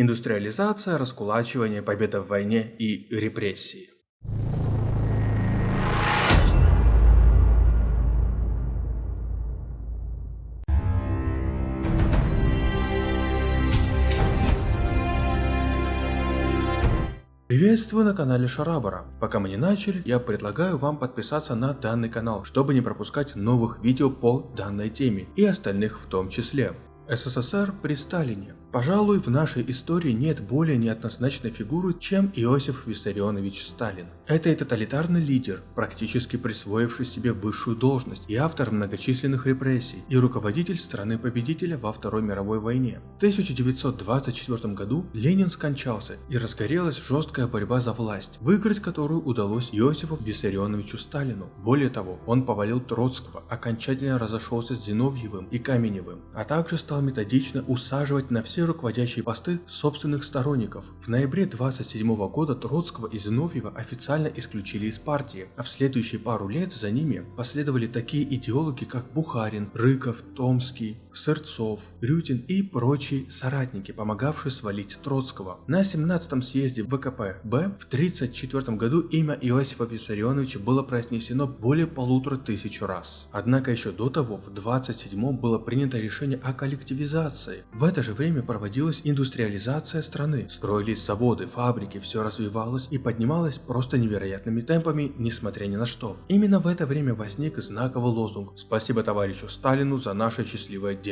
Индустриализация, раскулачивание, победа в войне и репрессии. Приветствую на канале Шарабара. Пока мы не начали, я предлагаю вам подписаться на данный канал, чтобы не пропускать новых видео по данной теме и остальных в том числе. СССР при Сталине. Пожалуй, в нашей истории нет более неоднозначной фигуры, чем Иосиф Виссарионович Сталин. Это и тоталитарный лидер, практически присвоивший себе высшую должность, и автор многочисленных репрессий, и руководитель страны-победителя во Второй мировой войне. В 1924 году Ленин скончался, и разгорелась жесткая борьба за власть, выиграть которую удалось Иосифу Виссарионовичу Сталину. Более того, он повалил Троцкого, окончательно разошелся с Зиновьевым и Каменевым, а также стал методично усаживать на все руководящие посты собственных сторонников. В ноябре 27 года Троцкого и Зиновьева официально исключили из партии, а в следующие пару лет за ними последовали такие идеологи, как Бухарин, Рыков, Томский, Сырцов, Рютин и прочие соратники, помогавшие свалить Троцкого. На 17 съезде ВКП-Б в 1934 году имя Иосифа Виссарионовича было произнесено более полутора тысяч раз. Однако еще до того, в 27 было принято решение о коллективизации. В это же время проводилась индустриализация страны, строились заводы, фабрики, все развивалось и поднималось просто невероятными темпами, несмотря ни на что. Именно в это время возник знаковый лозунг «Спасибо товарищу Сталину за наше счастливое детство».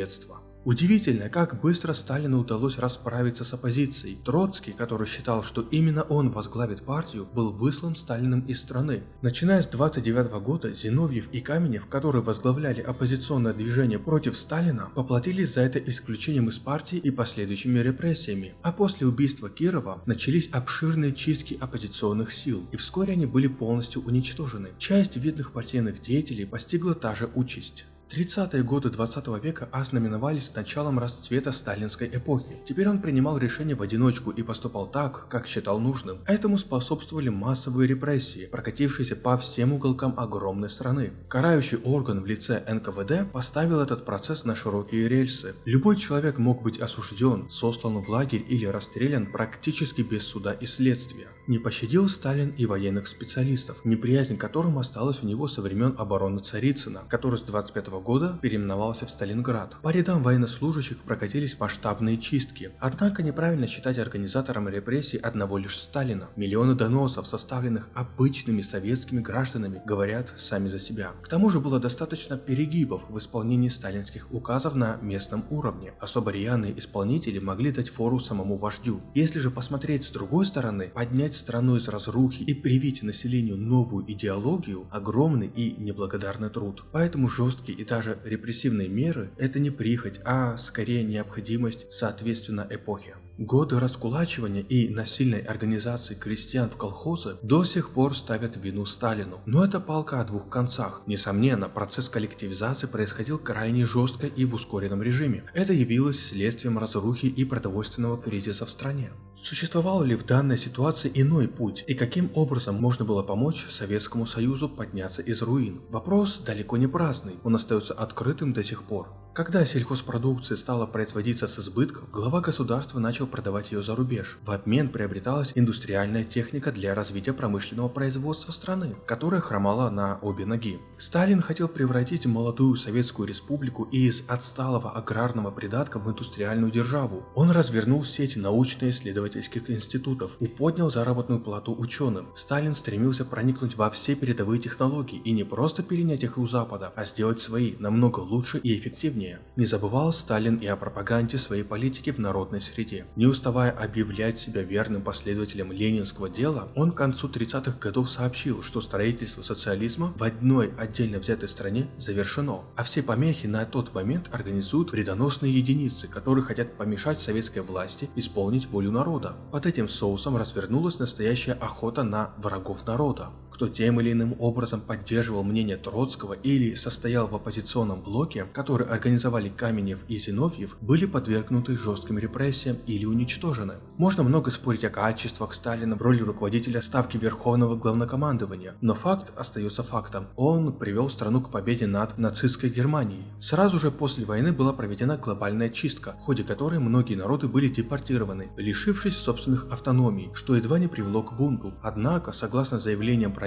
Удивительно, как быстро Сталину удалось расправиться с оппозицией. Троцкий, который считал, что именно он возглавит партию, был выслан Сталиным из страны. Начиная с 29 года, Зиновьев и Каменев, которые возглавляли оппозиционное движение против Сталина, поплатились за это исключением из партии и последующими репрессиями. А после убийства Кирова начались обширные чистки оппозиционных сил, и вскоре они были полностью уничтожены. Часть видных партийных деятелей постигла та же участь. 30-е годы 20 века ознаменовались началом расцвета сталинской эпохи. Теперь он принимал решения в одиночку и поступал так, как считал нужным. Этому способствовали массовые репрессии, прокатившиеся по всем уголкам огромной страны. Карающий орган в лице НКВД поставил этот процесс на широкие рельсы. Любой человек мог быть осужден, сослан в лагерь или расстрелян практически без суда и следствия. Не пощадил Сталин и военных специалистов, неприязнь которым осталась у него со времен обороны Царицына, который с 25 года переименовался в Сталинград. По рядам военнослужащих прокатились масштабные чистки. Однако неправильно считать организатором репрессий одного лишь Сталина. Миллионы доносов, составленных обычными советскими гражданами, говорят сами за себя. К тому же было достаточно перегибов в исполнении сталинских указов на местном уровне. Особо рьяные исполнители могли дать фору самому вождю. Если же посмотреть с другой стороны, поднять страну из разрухи и привить населению новую идеологию – огромный и неблагодарный труд. Поэтому жесткие и даже репрессивные меры – это не прихоть, а скорее необходимость соответственно эпохе. Годы раскулачивания и насильной организации крестьян в колхозы до сих пор ставят вину Сталину. Но это палка о двух концах. Несомненно, процесс коллективизации происходил крайне жестко и в ускоренном режиме. Это явилось следствием разрухи и продовольственного кризиса в стране. Существовал ли в данной ситуации иной путь и каким образом можно было помочь Советскому Союзу подняться из руин? Вопрос далеко не праздный, он остается открытым до сих пор. Когда сельхозпродукция стала производиться с избытком, глава государства начал продавать ее за рубеж. В обмен приобреталась индустриальная техника для развития промышленного производства страны, которая хромала на обе ноги. Сталин хотел превратить молодую Советскую Республику из отсталого аграрного придатка в индустриальную державу. Он развернул сеть научно-исследовательских институтов и поднял заработную плату ученым. Сталин стремился проникнуть во все передовые технологии и не просто перенять их у Запада, а сделать свои намного лучше и эффективнее населения. Не забывал Сталин и о пропаганде своей политики в народной среде. Не уставая объявлять себя верным последователем ленинского дела, он к концу 30-х годов сообщил, что строительство социализма в одной отдельно взятой стране завершено, а все помехи на тот момент организуют вредоносные единицы, которые хотят помешать советской власти исполнить волю народа. Под этим соусом развернулась настоящая охота на врагов народа. Кто тем или иным образом поддерживал мнение Троцкого или состоял в оппозиционном блоке, который организовали Каменев и Зиновьев, были подвергнуты жестким репрессиям или уничтожены. Можно много спорить о качествах Сталина в роли руководителя Ставки Верховного Главнокомандования, но факт остается фактом. Он привел страну к победе над нацистской Германией. Сразу же после войны была проведена глобальная чистка, в ходе которой многие народы были депортированы, лишившись собственных автономий, что едва не привело к бунту. Однако, согласно заявлениям правительства,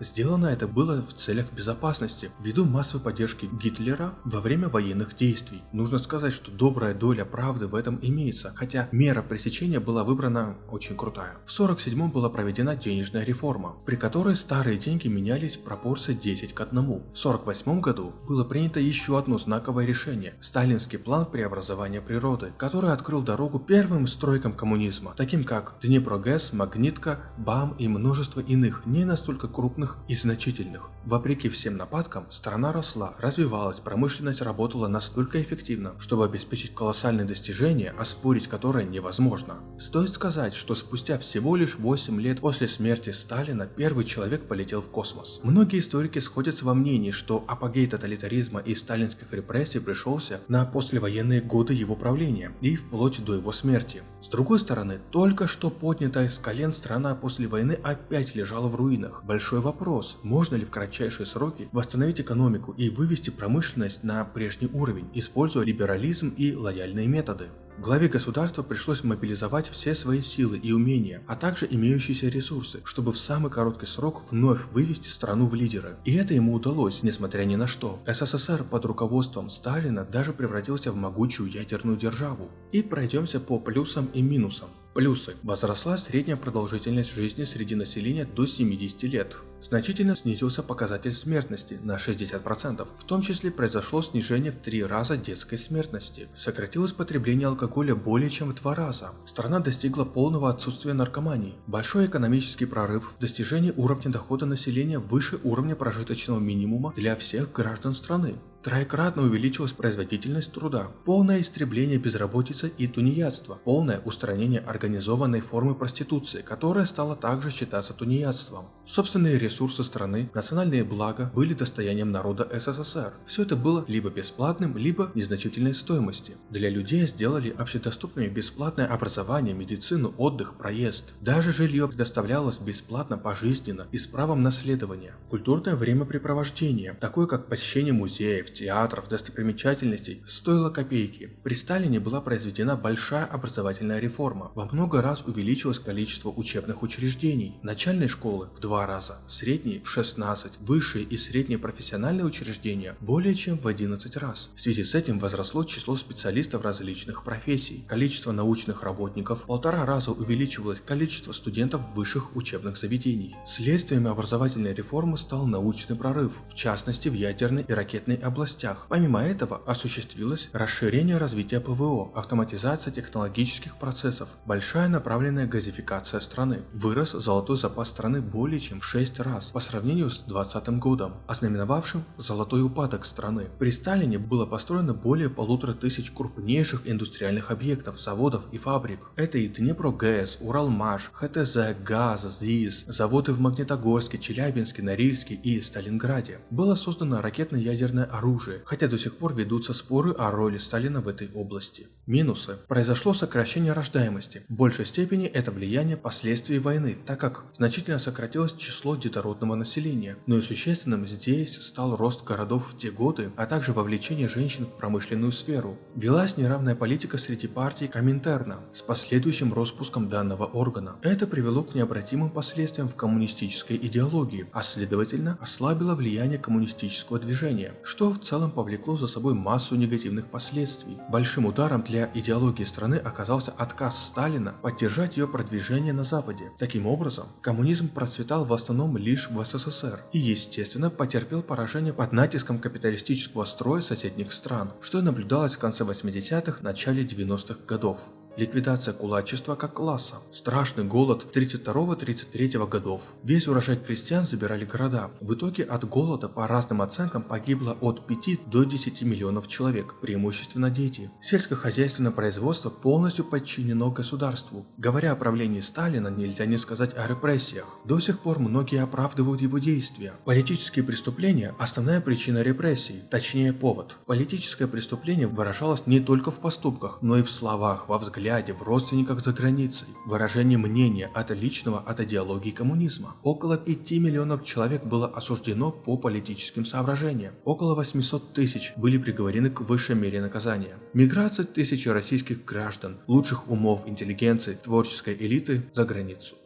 сделано это было в целях безопасности, ввиду массовой поддержки Гитлера во время военных действий. Нужно сказать, что добрая доля правды в этом имеется, хотя мера пресечения была выбрана очень крутая. В 47 была проведена денежная реформа, при которой старые деньги менялись в пропорции 10 к 1. В 48 году было принято еще одно знаковое решение – сталинский план преобразования природы, который открыл дорогу первым стройкам коммунизма, таким как Днепрогэс, Магнитка, БАМ и множество иных, не настолько крупных и значительных. Вопреки всем нападкам, страна росла, развивалась, промышленность работала настолько эффективно, чтобы обеспечить колоссальные достижения, оспорить которые невозможно. Стоит сказать, что спустя всего лишь 8 лет после смерти Сталина первый человек полетел в космос. Многие историки сходятся во мнении, что апогей тоталитаризма и сталинских репрессий пришелся на послевоенные годы его правления и вплоть до его смерти. С другой стороны, только что поднятая с колен страна после войны опять лежала в руинах. Большой вопрос, можно ли в кратчайшие сроки восстановить экономику и вывести промышленность на прежний уровень, используя либерализм и лояльные методы. Главе государства пришлось мобилизовать все свои силы и умения, а также имеющиеся ресурсы, чтобы в самый короткий срок вновь вывести страну в лидеры. И это ему удалось, несмотря ни на что. СССР под руководством Сталина даже превратился в могучую ядерную державу. И пройдемся по плюсам и минусам. Плюсы. Возросла средняя продолжительность жизни среди населения до 70 лет. Значительно снизился показатель смертности на 60%. В том числе произошло снижение в 3 раза детской смертности. Сократилось потребление алкоголя более чем в 2 раза. Страна достигла полного отсутствия наркомании. Большой экономический прорыв в достижении уровня дохода населения выше уровня прожиточного минимума для всех граждан страны. Троекратно увеличилась производительность труда, полное истребление безработицы и тунеядства, полное устранение организованной формы проституции, которая стала также считаться тунеядством. Собственные страны, национальные блага были достоянием народа СССР. Все это было либо бесплатным, либо незначительной стоимости. Для людей сделали общедоступными бесплатное образование, медицину, отдых, проезд. Даже жилье предоставлялось бесплатно пожизненно и с правом наследования. Культурное времяпрепровождение, такое как посещение музеев, театров, достопримечательностей стоило копейки. При Сталине была произведена большая образовательная реформа. Во много раз увеличилось количество учебных учреждений. Начальной школы в два раза, средней в 16, высшие и средние профессиональные учреждения более чем в 11 раз. В связи с этим возросло число специалистов различных профессий. Количество научных работников в полтора раза увеличивалось количество студентов высших учебных заведений. Следствием образовательной реформы стал научный прорыв, в частности в ядерной и ракетной областях. Помимо этого, осуществилось расширение развития ПВО, автоматизация технологических процессов, большая направленная газификация страны. Вырос золотой запас страны более чем в 6 раз по сравнению с 2020 годом, ознаменовавшим золотой упадок страны. При Сталине было построено более полутора тысяч крупнейших индустриальных объектов, заводов и фабрик. Это и Днепрогэс, Уралмаш, ХТЗ, ГАЗ, ЗИС, заводы в Магнитогорске, Челябинске, Норильске и Сталинграде. Было создано ракетно-ядерное оружие хотя до сих пор ведутся споры о роли Сталина в этой области. Минусы. Произошло сокращение рождаемости. В большей степени это влияние последствий войны, так как значительно сократилось число детородного населения. Но и существенным здесь стал рост городов в те годы, а также вовлечение женщин в промышленную сферу. Велась неравная политика среди партий Коминтерна с последующим распуском данного органа. Это привело к необратимым последствиям в коммунистической идеологии, а следовательно ослабило влияние коммунистического движения, что в целом повлекло за собой массу негативных последствий. Большим ударом для идеологии страны оказался отказ Сталина поддержать ее продвижение на Западе. Таким образом, коммунизм процветал в основном лишь в СССР и, естественно, потерпел поражение под натиском капиталистического строя соседних стран, что и наблюдалось в конце 80-х, начале 90-х годов. Ликвидация кулачества как класса, страшный голод 32-33 годов. Весь урожай крестьян забирали города. В итоге от голода по разным оценкам погибло от 5 до 10 миллионов человек, преимущественно дети. Сельскохозяйственное производство полностью подчинено государству. Говоря о правлении Сталина, нельзя не сказать о репрессиях. До сих пор многие оправдывают его действия. Политические преступления – основная причина репрессий, точнее повод. Политическое преступление выражалось не только в поступках, но и в словах, во взгляде, в родственниках за границей. Выражение мнения от личного от идеологии коммунизма. Около 5 миллионов человек было осуждено по политическим соображениям. Около 800 тысяч были приговорены к высшей мере наказания. Миграция тысячи российских граждан, лучших умов, интеллигенции, творческой элиты за границу.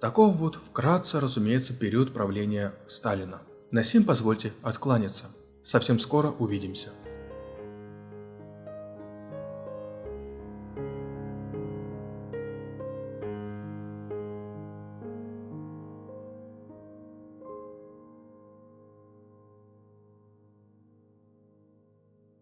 Таков вот вкратце, разумеется, период правления Сталина. На сим позвольте откланяться. Совсем скоро увидимся.